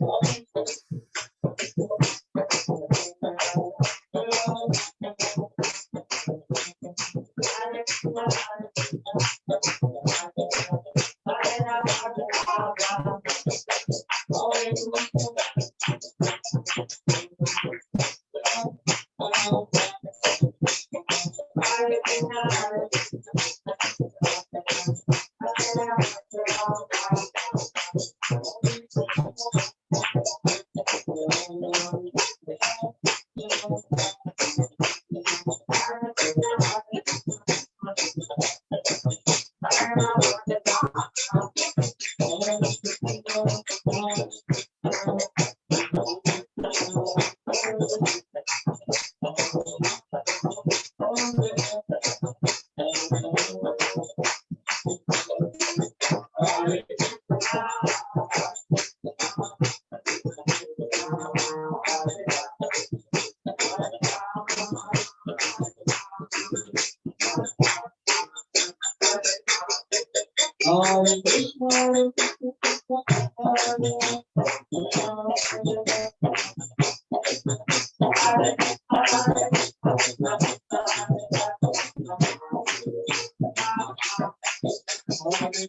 Thank you. morning.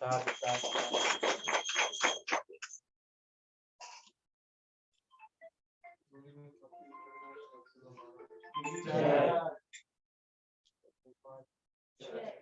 Sabit, sabit, sabit. Yeah. yeah.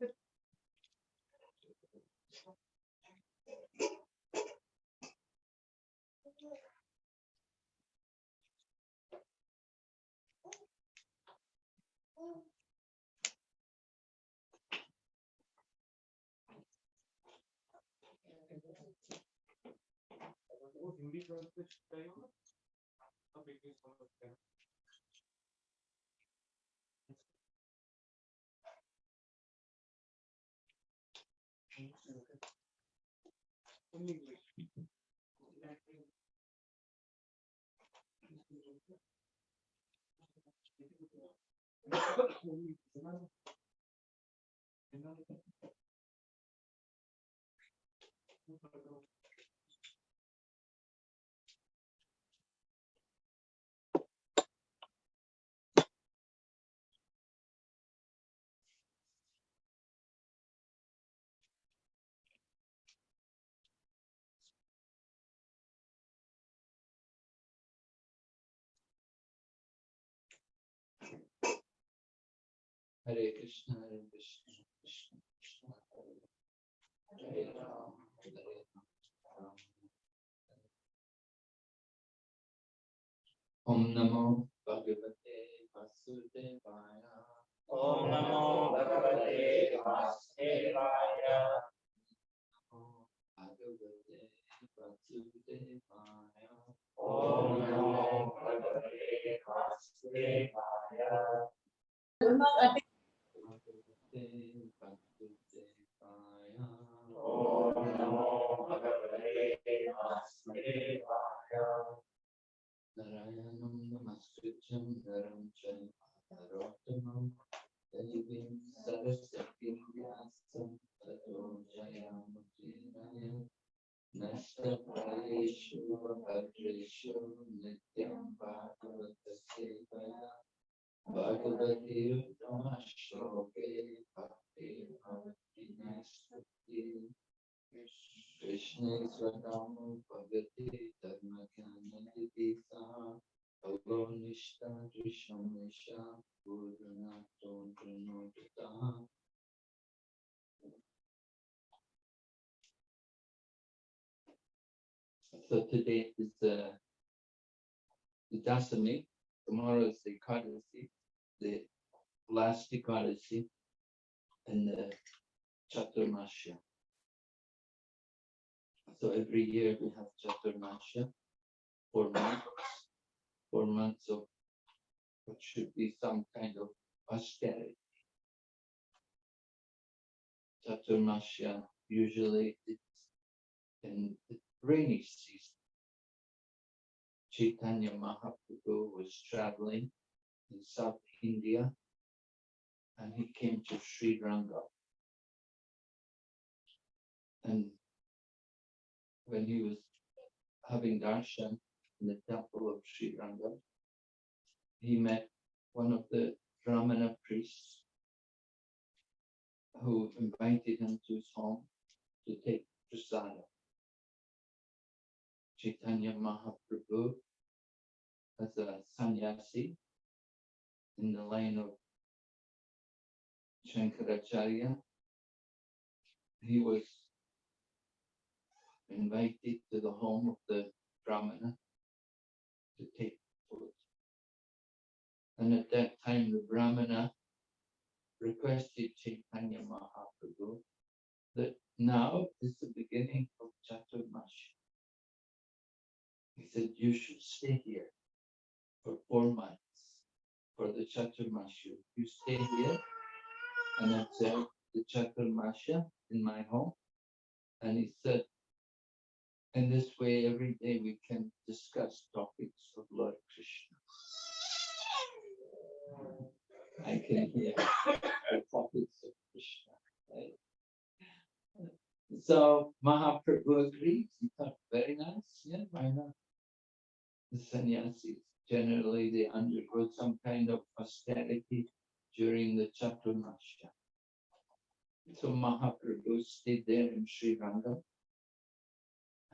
Hindi translation चाहिए ना अब English समझते हैं। In. Hare Krishna, Hare Krishna, Krishna Krishna, Hare Hare, Hare Ram, Hare Ram. Om Namo Bhagavate Vasudevaya. Om Namo Bhagavate Vasudevaya. Namo Bhagavate Vasudevaya. Om Namo Bhagavate Vasudevaya. ते भक्तिदेवाय ॐ नमो भगवते वासुदेवाय नारायणं नमस्कृत्यं नरं च नरोत्तमं देवीं सरस्वतीं व्यासं ततो जयामुदीरय नष्टफलेषु भद्रेषु नित्यं भागवतसेवया So today is uh, the the Dasami, tomorrow is the Ekadasi, the last Ekadasi in the Chaturmasya. So every year we have Chaturmasya, four months, four months of what should be some kind of austerity. Chaturmasya, usually it's in the rainy season. Chaitanya Mahaprabhu was traveling in South India and he came to Sri Ranga. And when he was having darshan in the temple of Sri Ranga, he met one of the Brahmana priests who invited him to his home to take prasada. Chaitanya Mahaprabhu as a sannyasi in the line of Shankaracharya. He was invited to the home of the Brahmana to take food. And at that time, the Brahmana requested Chaitanya Mahaprabhu that now is the beginning of Chaturmasya. He said, you should stay here for four months for the Chaturmasya. You stay here and observe the Chaturmasya in my home. And he said, in this way, every day we can discuss topics of Lord Krishna. I can hear the topics of Krishna. right? So Mahaprabhu agreed. He thought, very nice. Yeah, why not? The sannyasis generally they undergo some kind of austerity during the Chaturmasya. So Mahaprabhu stayed there in Sri Ranga.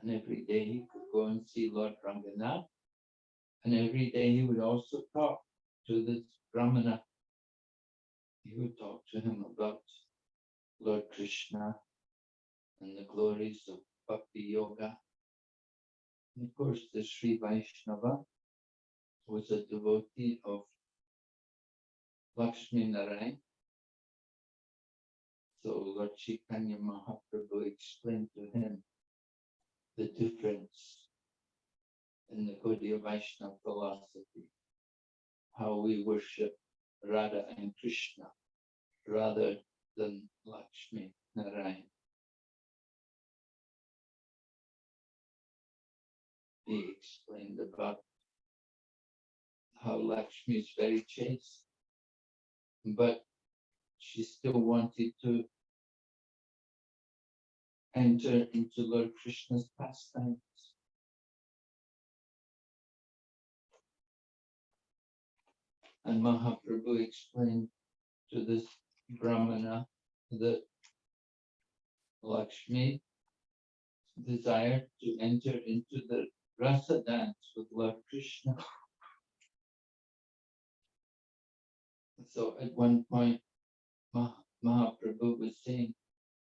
And every day he could go and see Lord Ranganath. And every day he would also talk to this Brahmana. He would talk to him about Lord Krishna and the glories of Bhakti Yoga. And of course, the Sri Vaishnava was a devotee of Lakshmi Narayan. So Lord Chaitanya Mahaprabhu explained to him the difference in the Gaudiya Vaishnava philosophy, how we worship Radha and Krishna rather than Lakshmi Narayan. He explained about how Lakshmi is very chaste. But she still wanted to enter into Lord Krishna's pastimes. And Mahaprabhu explained to this Brahmana that Lakshmi desired to enter into the rasa dance with Lord Krishna. So at one point, Mah- Mahaprabhu was saying,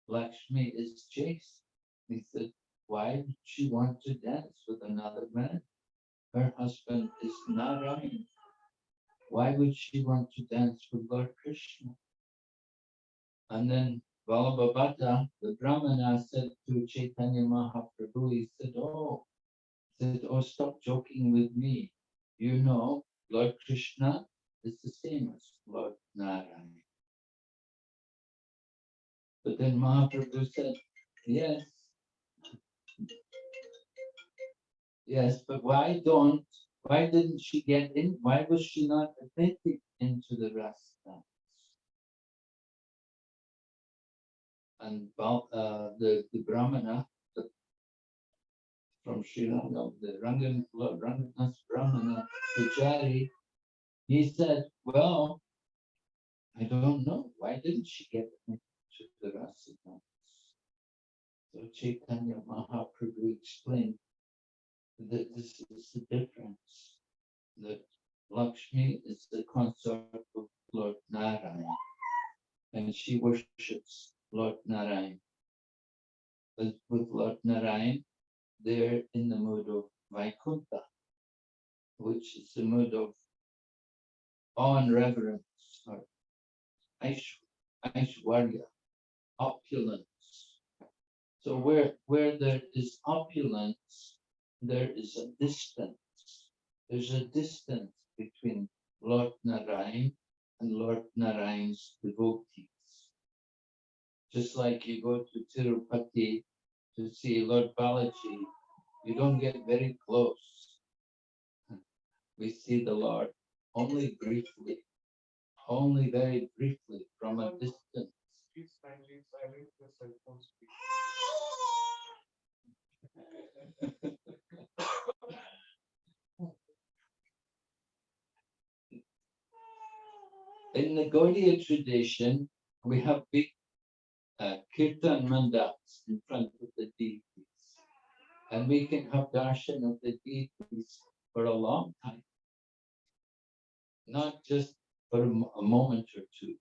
Lakshmi is chaste. He said, why would she want to dance with another man? Her husband is Narayan. Why would she want to dance with Lord Krishna? And then Balabhabata, the Brahmana, said to Chaitanya Mahaprabhu, he said, oh, said, oh, stop joking with me. You know, Lord Krishna is the same as Lord Narayan. But then Mahaprabhu said, yes. Yes, but why don't, why didn't she get in? Why was she not admitted into the rasta? And uh, the, the Brahmana the- from Sri Lanka, the Rangan, Lord Ranganath Brahmana, Pujari, he said, well, I don't know, why didn't she get into the rasa dance? So Chaitanya Mahaprabhu explained that this is the difference, that Lakshmi is the consort of Lord Narayan, and she worships Lord Narayan. But with Lord Narayan, they're in the mood of Vaikuntha, which is the mood of and reverence, or Aishwarya, opulence. So where, where there is opulence, there is a distance. There's a distance between Lord Narayan and Lord Narayan's devotees. Just like you go to Tirupati to see Lord Balaji, you don't get very close. We see the Lord only briefly, only very briefly from a distance. Silence. In the Gaudiya tradition, we have big uh, kirtan mandals in front of the deities. And we can have darshan of the deities for a long time. Not just for a a moment or two,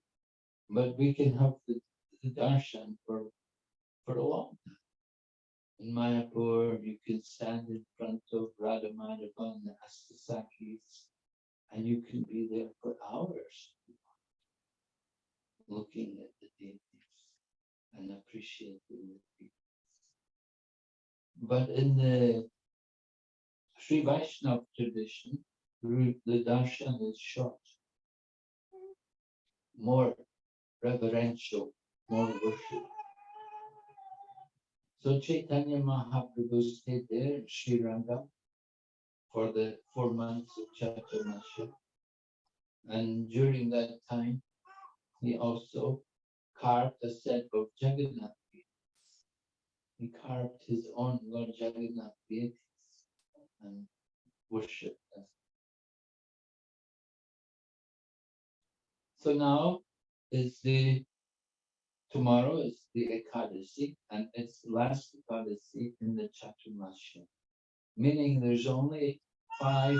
but we can have the, the darshan for, for a long time. In Mayapur, you can stand in front of Radha Madhava and the Ashtasakhis, and you can be there for hours looking at the deities and appreciating the deities. But in the Sri Vaishnava tradition, the darshan is short, more reverential, more worship. So Chaitanya Mahaprabhu stayed there in Sri for the four months of Chaturmasya. And during that time, he also carved a set of Jagannath. He carved his own Lord Jagannath and worshipped them. So now is the, tomorrow is the Ekadasi and it's last Ekadasi in the Chaturmasya. Meaning there's only five,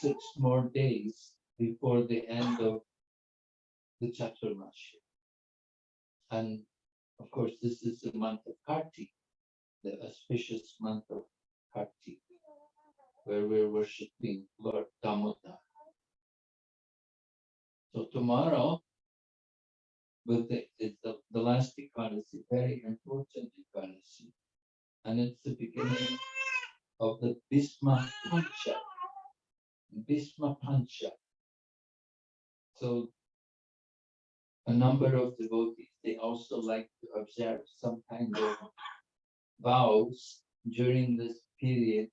six more days before the end of the Chaturmasya. And of course, this is the month of Kartik, the auspicious month of Kartik, where we're worshipping Lord Damodar. So tomorrow, with the, it's the, the last Ekadasi, very important Ekadasi. And it's the beginning of the Bhishma Pancha. Bhishma Pancha. So a number of devotees, they also like to observe some kind of vows during this period,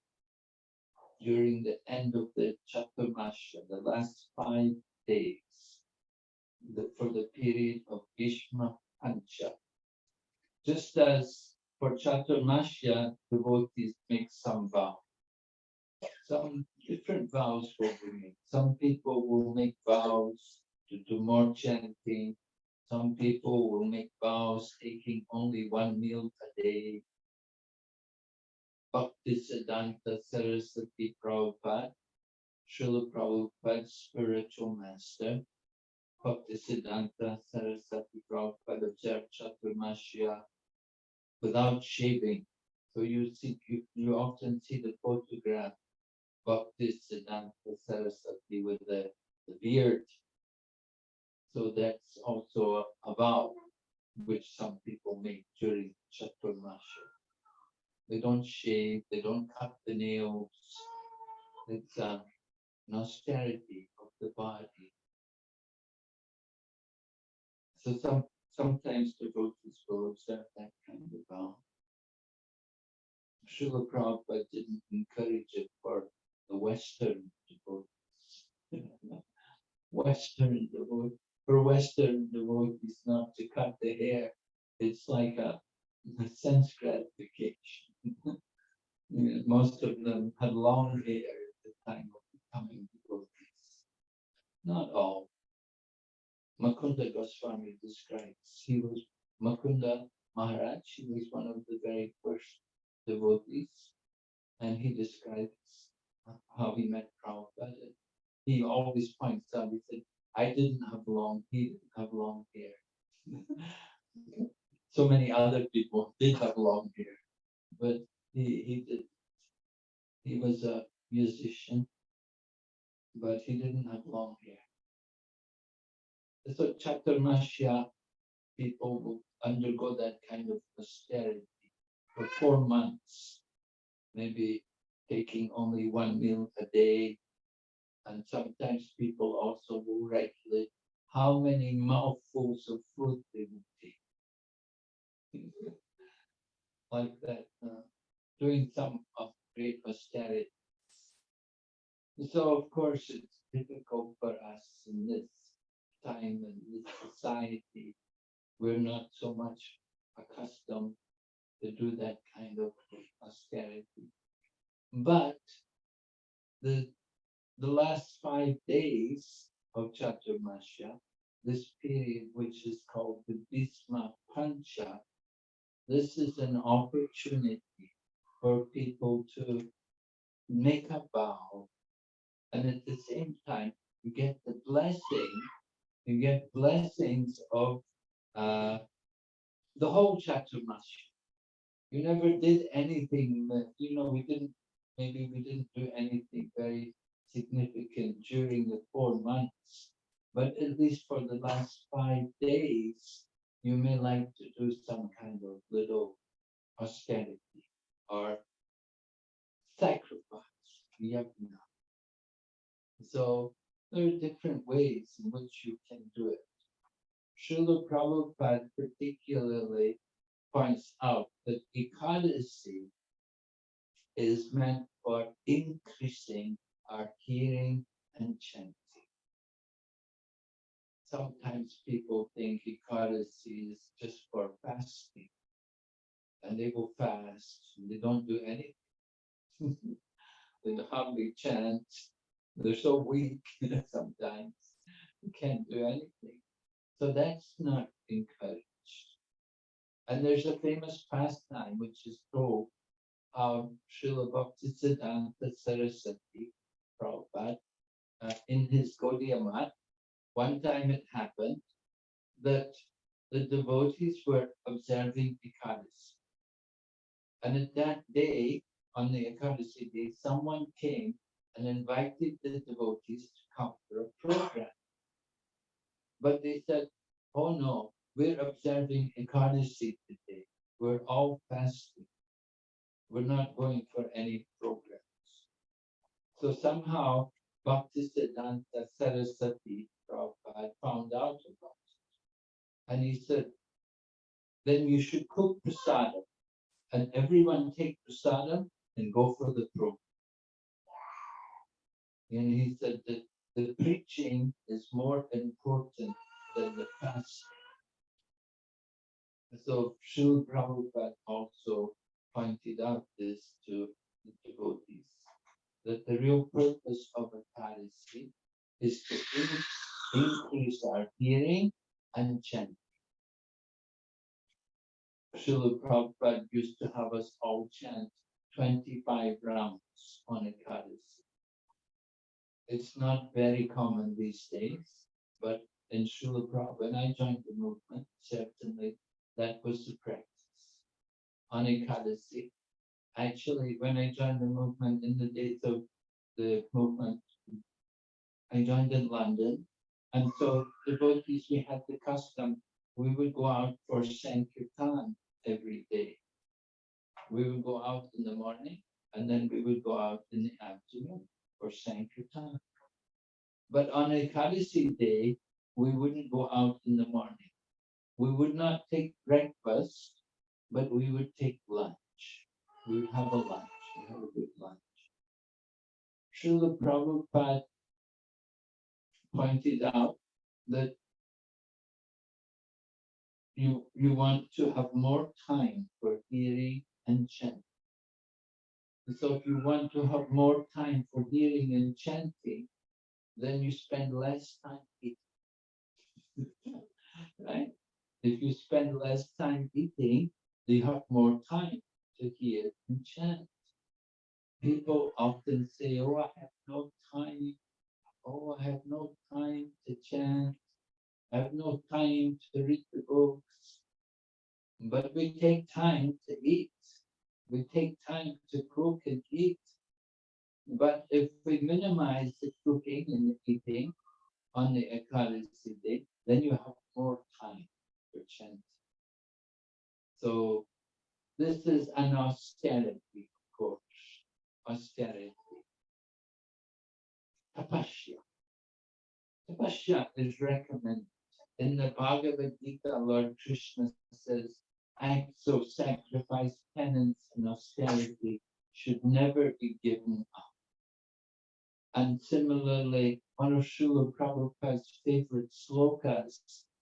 during the end of the Chaturmasya, the last five days, the, for the period of Bhishma Pancha. Just as for Chaturmasya, devotees make some vow. Some different vows will be made. Some people will make vows to do more chanting. Some people will make vows taking only one meal a day. Bhaktisiddhanta Saraswati Prabhupada, Srila Prabhupada's spiritual master, Bhaktisiddhanta Saraswati Prabhupada observed Chaturmasya without shaving. So you see, you, you often see the photograph Bhaktisiddhanta Saraswati with the, the beard. So that's also a vow which some people make during Chaturmasya. They don't shave, they don't cut the nails. It's an austerity of the body. So some, sometimes devotees will observe that kind of vow. Srila Prabhupada didn't encourage it for the Western devotees. Western devotees, for Western devotees not to cut the hair, it's like a, a sense gratification. Most of them had long hair at the time of becoming devotees. Not all. Mukunda Goswami describes, he was Mukunda Maharaj, he was one of the very first devotees. And he describes how he met Prabhupada. He always points out, he said, I didn't have long, he didn't have long hair. So many other people did have long hair, but he, he did. He was a musician, but he didn't have long hair. So Chaturmasya, people will undergo that kind of austerity for four months. Maybe taking only one meal a day. And sometimes people also will regulate how many mouthfuls of food they will take. Like that, uh, doing some of great austerity. So of course, it's difficult for us in this time and this society. We're not so much accustomed to do that kind of austerity. But the, the last five days of Chaturmasya, this period which is called the Bhishma Pancha, this is an opportunity for people to make a vow. And at the same time, you get the blessing, you get blessings of uh, the whole Chaturmasya. You never did anything that, you know, we didn't maybe we didn't do anything very significant during the four months, but at least for the last five days, you may like to do some kind of little austerity or sacrifice. yajna. So there are different ways in which you can do it. Srila Prabhupada particularly points out that Ekadasi is meant for increasing our hearing and chanting. Sometimes people think Ekadasi is just for fasting. And they will fast, and they don't do anything. They hardly chant, they're so weak sometimes, you can't do anything. So that's not encouraged. And there's a famous pastime which is told of Srila Bhaktisiddhanta Saraswati Prabhupada uh, in his Gaudiya Math. One time it happened that the devotees were observing Ekadasi. And at that day, on the Ekadasi day, someone came and invited the devotees to come for a program. But they said, oh no, we're observing Ekadasi today. We're all fasting. We're not going for any programs. So somehow Bhaktisiddhanta Saraswati Prabhupada found out about it. And he said, then you should cook prasadam and everyone take prasadam and go for the program. And he said that the preaching is more important than the pastor. So Srila Prabhupada also pointed out this to the devotees, that the real purpose of a Ekadasi is to increase our hearing and chanting. Srila Prabhupada used to have us all chant twenty-five rounds on a Ekadasi. It's not very common these days, but in Srila Prabhupada, when I joined the movement, certainly that was the practice. On Ekadasi, actually, when I joined the movement in the days of the movement, I joined in London, and so devotees, we had the custom, we would go out for Sankirtan every day. We would go out in the morning, and then we would go out in the afternoon for Sankirtan. But on Ekadasi day, we wouldn't go out in the morning. We would not take breakfast, but we would take lunch. We would have a lunch, we have a good lunch. Srila Prabhupada pointed out that you, you want to have more time for hearing and chanting. So if you want to have more time for hearing and chanting, then you spend less time eating. Right? If you spend less time eating, you have more time to hear and chant. People often say, oh, I have no time. Oh, I have no time to chant. I have no time to read the books. But we take time to eat. We take time to cook and eat. But if we minimize the cooking and the eating on the Ekadasi day, then you have more time for chanting. So this is an austerity course, austerity. Tapasya. Tapasya is recommended. In the Bhagavad Gita, Lord Krishna says, acts of sacrifice, penance, and austerity should never be given up. And similarly, one of Srila Prabhupada's favorite slokas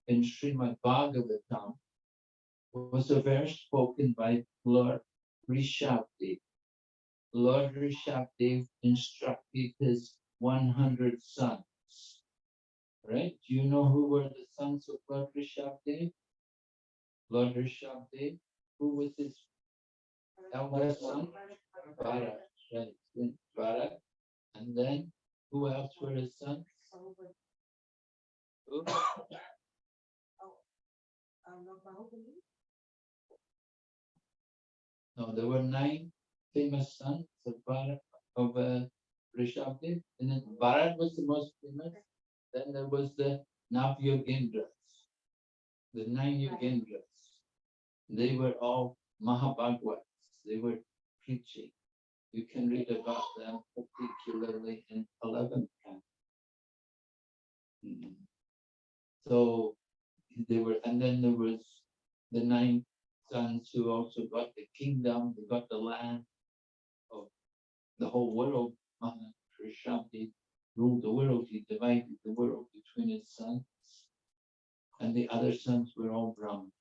in Srimad Bhagavatam was a verse spoken by Lord Rishabdev. Lord Rishabdev instructed his 100 sons. Right? Do you know who were the sons of Lord Rishabdev? Lord Rishabdev, who was his eldest son? Bharat, right? then Bharat. And then who else were his sons? Who? No, there were nine famous sons of Bharat, of uh, Rishabdev, and then Bharat was the most famous. Then there was the Navyogendras, the nine Yogendras. They were all Mahabhagavats. They were preaching. You can read about them particularly in eleventh canto. Mm. So they were, and then there was the nine sons who also got the kingdom, they got the land of the whole world. Mahakrishna ruled the world, he divided the world between his sons. And the other sons were all Brahmins.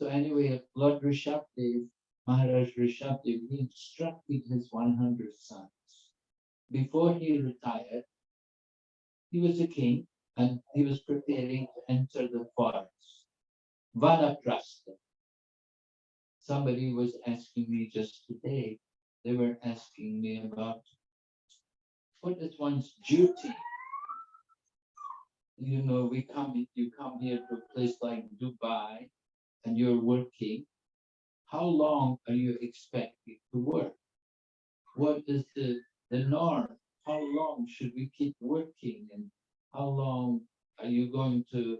So anyway, Lord Rishabdev, Maharaj Rishabdev, he instructed his one hundred sons. Before he retired, he was a king and he was preparing to enter the forest. Vanaprastha. Somebody was asking me just today, they were asking me about what is one's duty? You know, we come, you come here to a place like Dubai and you're working. How long are you expected to work? What is the, the norm? How long should we keep working and how long are you going to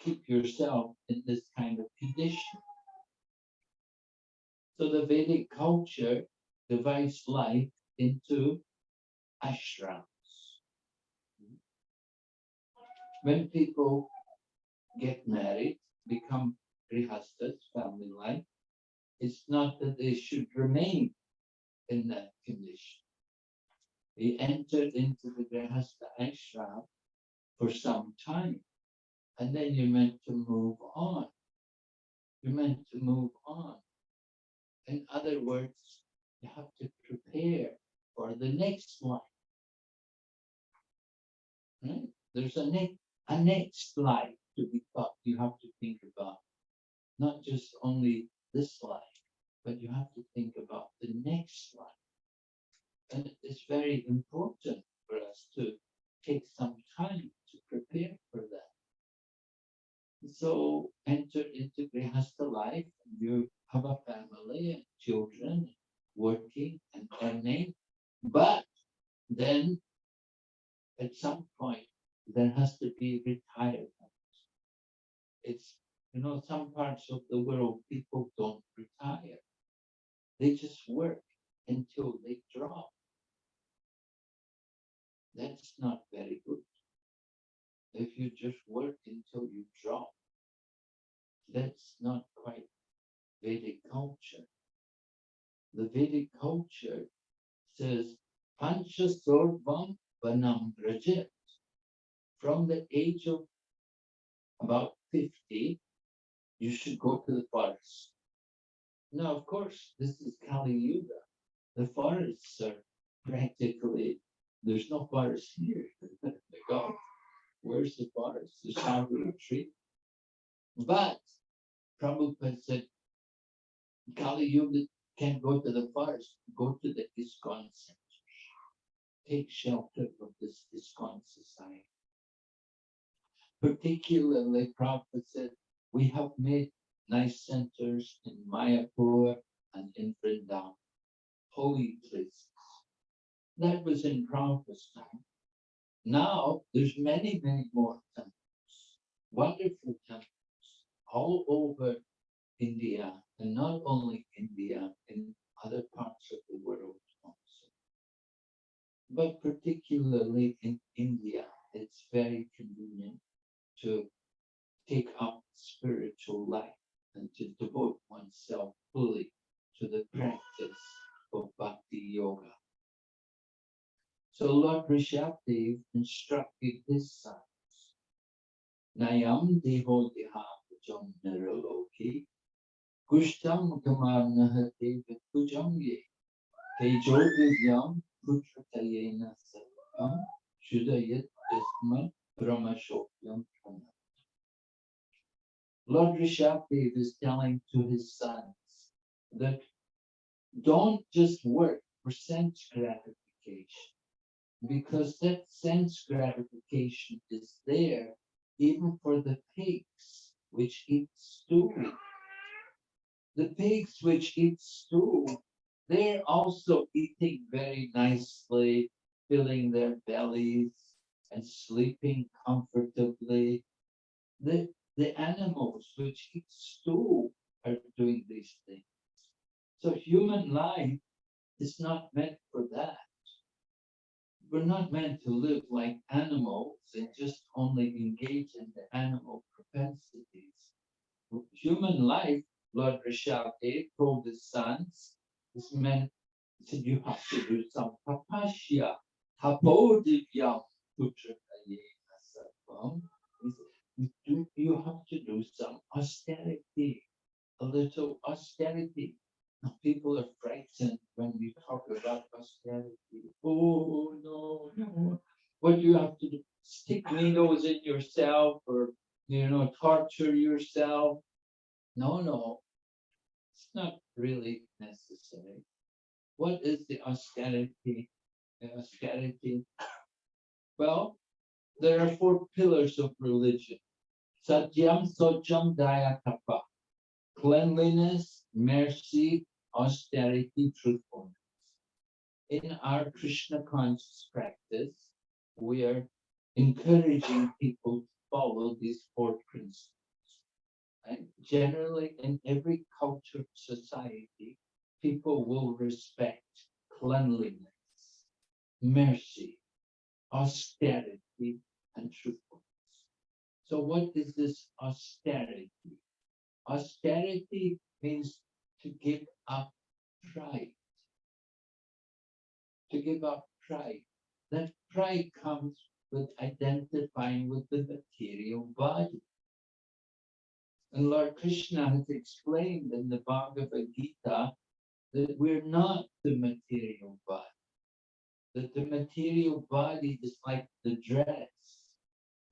keep yourself in this kind of condition? So the Vedic culture divides life into ashrams. When people get married, become grihastas, family life, it's not that they should remain in that condition. They entered into the Grihastha ashram for some time. And then you're meant to move on. You're meant to move on. In other words, you have to prepare for the next life. Right? There's a next a next life to be thought you have to think about. Not just only this life, but you have to think about the next life. And it's very important for us to take some time to prepare for that. So enter into Grihastha life, you have a family and children, working and earning, but then at some point there has to be retirement. It's you know, some parts of the world people don't retire. They just work until they drop. That's not very good. If you just work until you drop, that's not quite Vedic culture. The Vedic culture says, Pancha Sorvam Vanam Rajat. From the age of about 50, you should go to the forest. Now, of course, this is Kali Yuga. The forests are practically, there's no forest here. The God, where's the forest? The Shambhala tree. But Prabhupada said, Kali Yuga can't go to the forest, go to the ISKCON center. Take shelter from this ISKCON society. Particularly, Prabhupada said, we have made nice centers in Mayapur and in Vrindavan, holy places. That was in Prabhupada's time. Now, there's many, many more temples, wonderful temples, all over India, and not only India, in other parts of the world also. But particularly in India, it's very convenient to take up spiritual life and to devote oneself fully to the practice of bhakti yoga. So Lord Rishabdev instructed his sons, Nayam deho dehapajam niraloki, kushtam kamarnahate vikujam ye, tejo vidyam putratayena sarvam, shudayat isma brahmashokyam pranam. Lord Rishabdev is telling to his sons that don't just work for sense gratification, because that sense gratification is there even for the pigs which eat stew. The pigs which eat stew, they're also eating very nicely, filling their bellies and sleeping comfortably. The, the animals which eat stew are doing these things. So human life is not meant for that. We're not meant to live like animals and just only engage in the animal propensities. Human life, Lord Rishabdev told his sons, is meant, he said, you have to do some tapasya, tapodivyam sarvam. You do, you have to do some austerity, a little austerity. People are frightened when we talk about austerity. Oh, no, no. What do you have to do? Stick needles in yourself or, you know, torture yourself? No, no. It's not really necessary. What is the austerity? The austerity. Well, there are four pillars of religion. Satyam, Shaucham, Daya, Tapa. Cleanliness, mercy, austerity, truthfulness. In our Krishna conscious practice, we are encouraging people to follow these four principles. And generally, in every culture, society, people will respect cleanliness, mercy, austerity, and truthfulness. So what is this austerity? Austerity means to give up pride. To give up pride. That pride comes with identifying with the material body. And Lord Krishna has explained in the Bhagavad Gita that we're not the material body. That the material body is like the dress.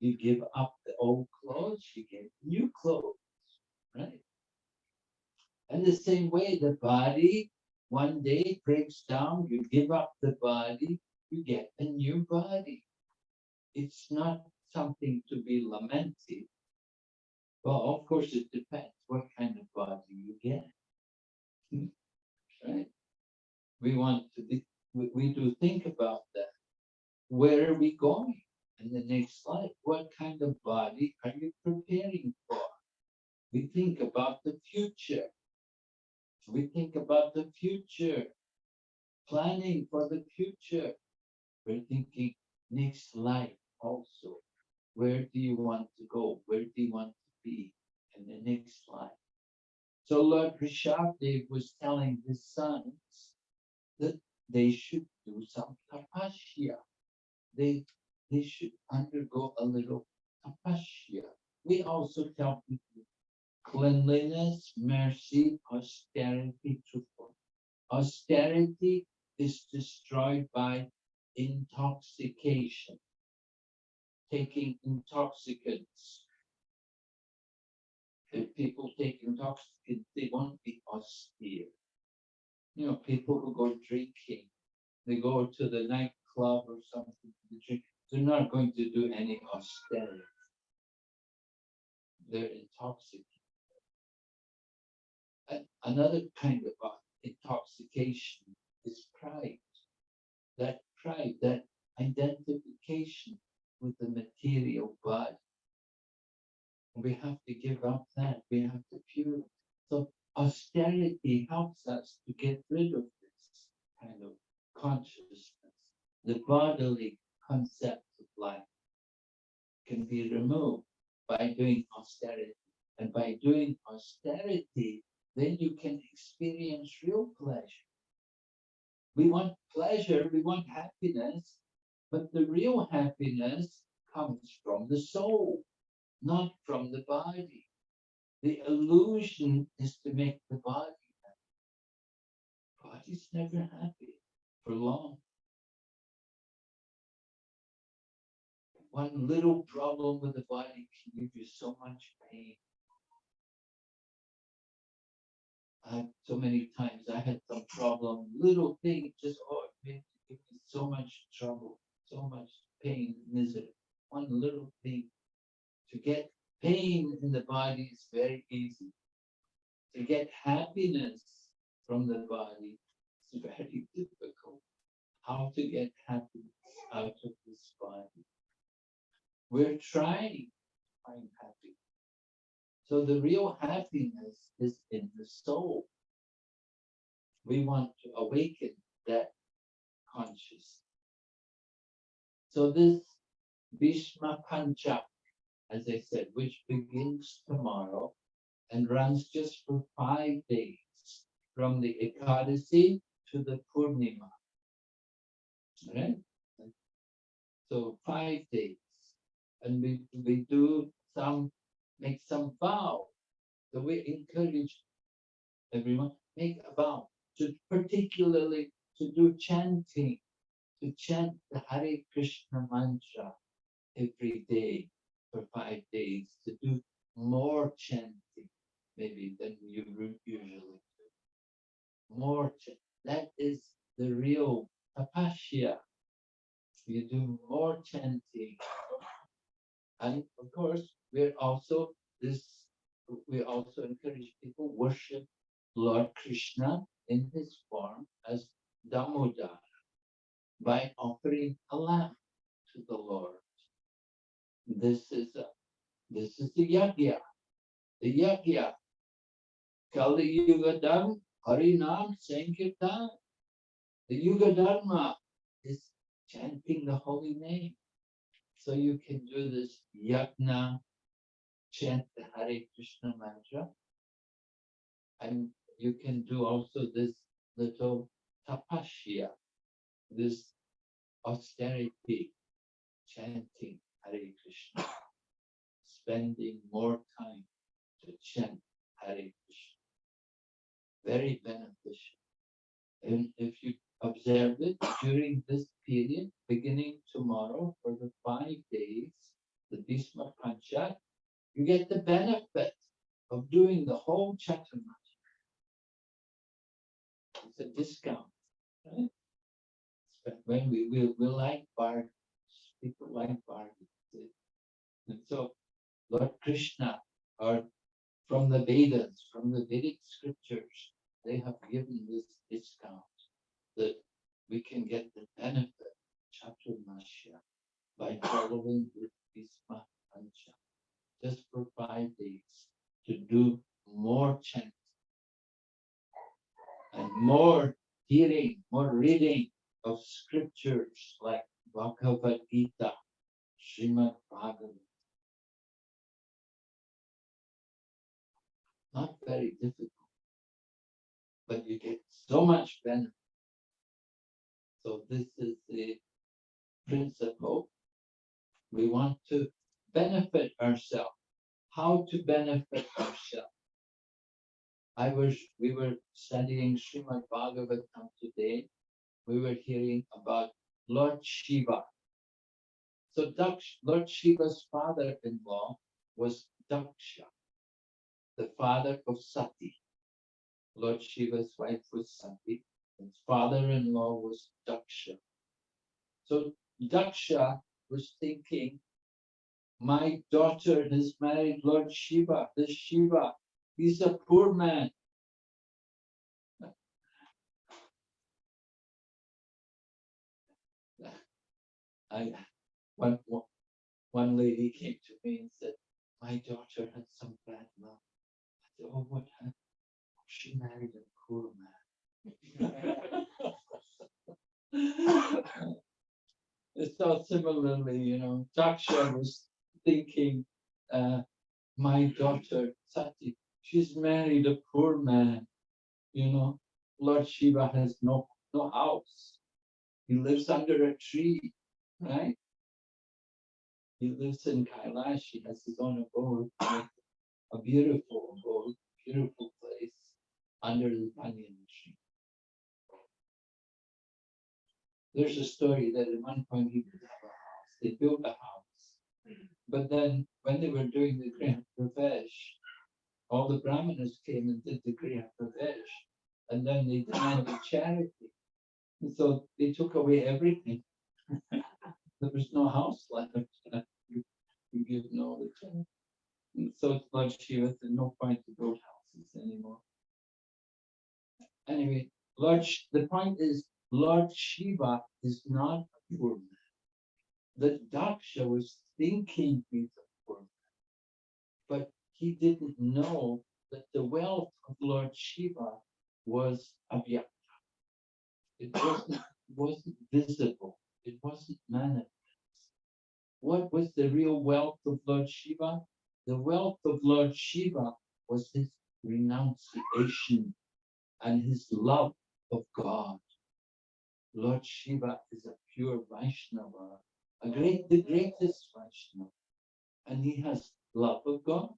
you give up the old clothes, you get new clothes, right? And the same way, the body one day breaks down, you give up the body, you get a new body. It's not something to be lamented. Well, of course, it depends what kind of body you get. Hmm, Right? We want to, be- we, we do think about that. Where are we going in the next life? What kind of body are you preparing for? We think about the future. We think about the future, planning for the future. We're thinking next life also. Where do you want to go? Where do you want to be in the next life? So Lord Rishabdev was telling his sons that they should do some tapasya. They, they should undergo a little tapasya. We also tell people cleanliness, mercy, austerity, truthful. Austerity is destroyed by intoxication, taking intoxicants. If people take intoxicants, they won't be austere. You know, people who go drinking, they go to the nightclub or something to drink, they're not going to do any austerity. They're intoxicated. Another kind of uh, intoxication is pride. That pride, that identification with the material body. We have to give up that. We have to pure. So austerity helps us to get rid of this kind of consciousness. The bodily concept of life can be removed by doing austerity. And by doing austerity, then you can experience real pleasure. We want pleasure, we want happiness, but the real happiness comes from the soul, not from the body. The illusion is to make the body happy. Body's never happy for long. One little problem with the body can give you so much pain. I so many times I had some problem, little thing, just oh, it made me so much trouble, so much pain, misery. One little thing. To get pain in the body is very easy. To get happiness from the body is very difficult. How to get happiness out of this body? We're trying to find happiness. So the real happiness is in the soul. We want to awaken that consciousness. So this Bhishma Panchak, as I said, which begins tomorrow and runs just for five days, from the Ekadasi to the Purnima. Right? So five days. And we, we do some, make some vow. So we encourage everyone, make a vow, to particularly to do chanting, to chant the Hare Krishna mantra every day for five days, to do more chanting maybe than you usually do. More, ch- that is the real tapasya. You do more chanting. And of course, we're also this, we also encourage people worship Lord Krishna in his form as Damodar by offering a lamb to the Lord. This is a, this is the yagya. The yagya. Kali Yuga Dharma, Harinam Sankirtan. The Yuga Dharma is chanting the holy name. So you can do this yagna, chant the Hare Krishna mantra. And you can do also this little tapasya, this austerity, chanting Hare Krishna, spending more time to chant Hare Krishna. Very beneficial. And if you observe it during this period, beginning tomorrow for the five days, the Bhishma Panchak, you get the benefit of doing the whole Chaturmasya. It's a discount, right? But when we will, we like bargains, people like bargains. And so Lord Krishna, or from the Vedas, from the Vedic scriptures, they have given this can get the benefit Chaturmasya by following the Bhishma Pancha. Just for five days to do more chanting and more hearing, more reading of scriptures like Bhagavad Gita, Srimad Bhagavatam. Not very difficult, but you get so much benefit. So this is the principle. We want to benefit ourselves. How to benefit ourselves? I was, we were studying Srimad Bhagavatam today. We were hearing about Lord Shiva. So Daksh, Lord Shiva's father-in-law was Daksha, the father of Sati. Lord Shiva's wife was Sati, his father-in-law was Daksha. So Daksha was thinking, my daughter has married Lord Shiva, this Shiva, he's a poor man. I, one, one- lady came to me and said, my daughter had some bad luck. I said, oh, what happened? She married a poor man. It's so similarly, you know, Daksha was thinking, uh, my daughter Sati, she's married a poor man. You know, Lord Shiva has no, no house. He lives under a tree, right? He lives in Kailash, he has his own abode, a beautiful abode, beautiful place under the banyan tree. There's a story that at one point he could have a house. They built a house. But then when they were doing the Griha Pravesh, all the Brahmanas came and did the Griha Pravesh. And then they demanded charity. And so they took away everything. There was no house left. You you give no. And so it's Lord Shiva no point to build houses anymore. Anyway, Lord, the point is, Lord Shiva is not a poor man. The Daksha was thinking he's a poor man. But he didn't know that the wealth of Lord Shiva was avyakta. It wasn't, wasn't visible. It wasn't manifest. What was the real wealth of Lord Shiva? The wealth of Lord Shiva was his renunciation and his love of God. Lord Shiva is a pure Vaishnava, a great, the greatest Vaishnava, and he has love of God.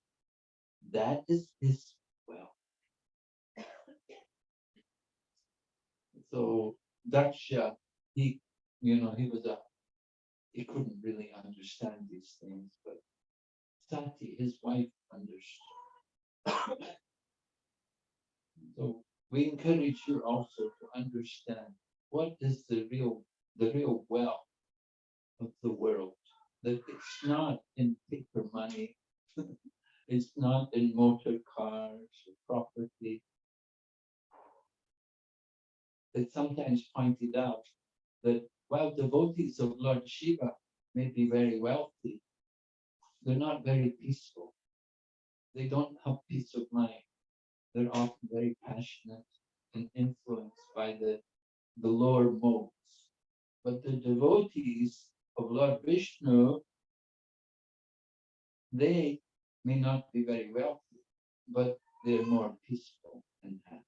That is his wealth. So Daksha, he, you know, he was a, he couldn't really understand these things, but Sati, his wife, understood. So we encourage you also to understand what is the real, the real wealth of the world. That it's not in paper money, it's not in motor cars or property. It's sometimes pointed out that while devotees of Lord Shiva may be very wealthy, they're not very peaceful. They don't have peace of mind. They're often very passionate and influenced by the, the lower modes. But the devotees of Lord Vishnu, they may not be very wealthy, but they're more peaceful and happy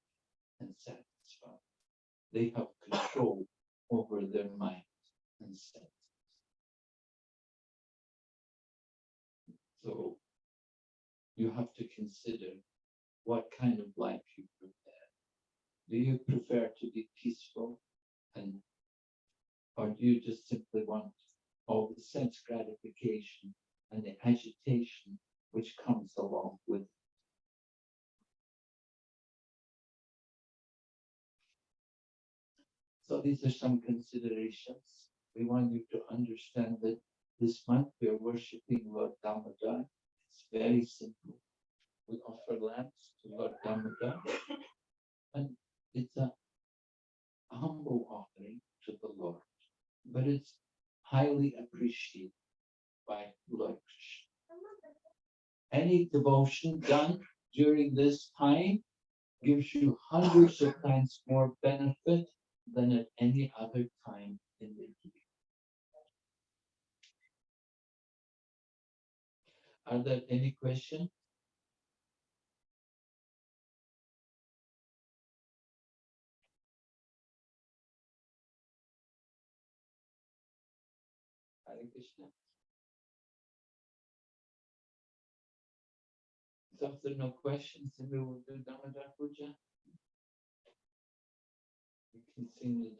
and satisfied. They have control over their mind and senses. So you have to consider what kind of life you prefer. Do you prefer to be peaceful and or do you just simply want all the sense gratification and the agitation which comes along with So these are some considerations. We want you to understand that this month we are worshipping Lord Damodar. It's very simple. We offer lamps to Lord Damodar. And it's a humble offering to the Lord, but it's highly appreciated by Lord Krishna. Any devotion done during this time gives you hundreds of times more benefit than at any other time in the year. Are there any questions? Hare Krishna. So if there are no questions, then we will do Damodar Puja. You can sing the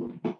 Damodaras.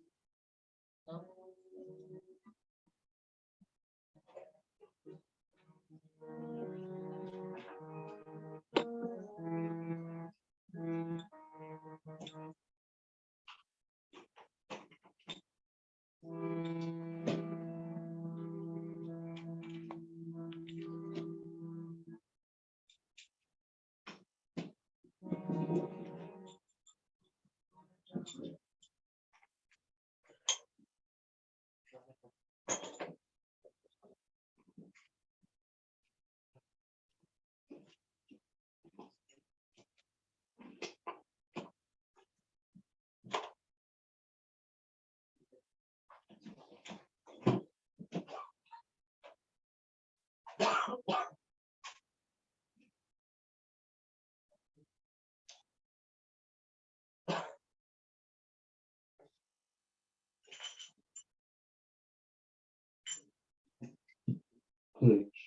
essentially. college.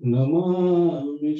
Namami